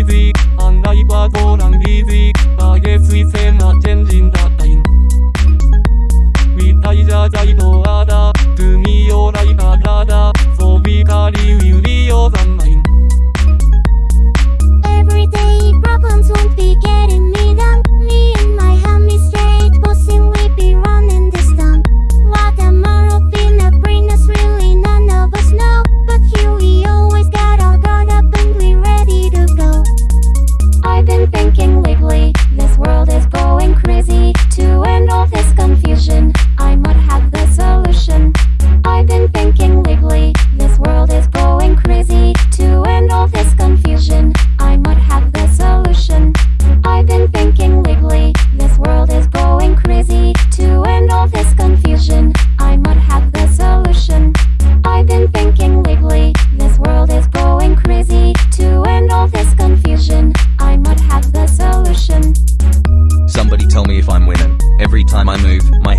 TV, andai patoran bizi, baget zitzen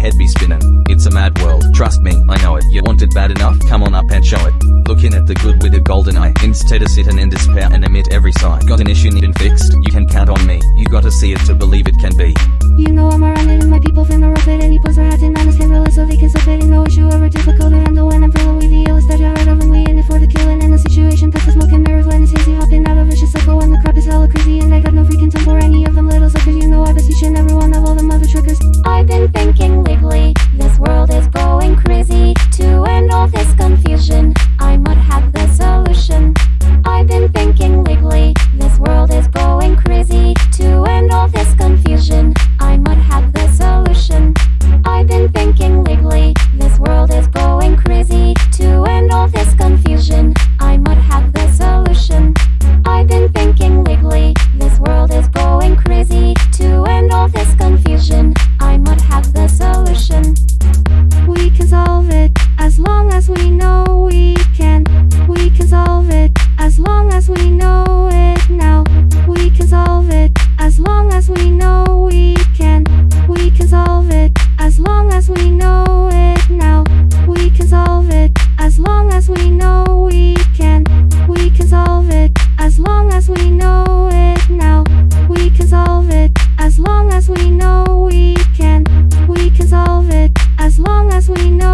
head be spinning. It's a mad world, trust me, I know it. You want it bad enough? Come on up and show it. Looking at the good with a golden eye, instead of sitting in despair and emit every sigh. Got an issue needing fixed? You can count on me. You gotta see it to believe it can be. You know I'm around it and my people finna rough it Any puts their hats in honest handle it so they can stuff it Ain't no issue ever difficult to handle when I'm feeling with the illest that you heard of And we in it for the killing and the situation Past the smoke and mirrors when it's hazy Hopping out of vicious cycle when the crap is hella crazy And I got no freaking time for any of them little suckers You know I beseech and everyone we know.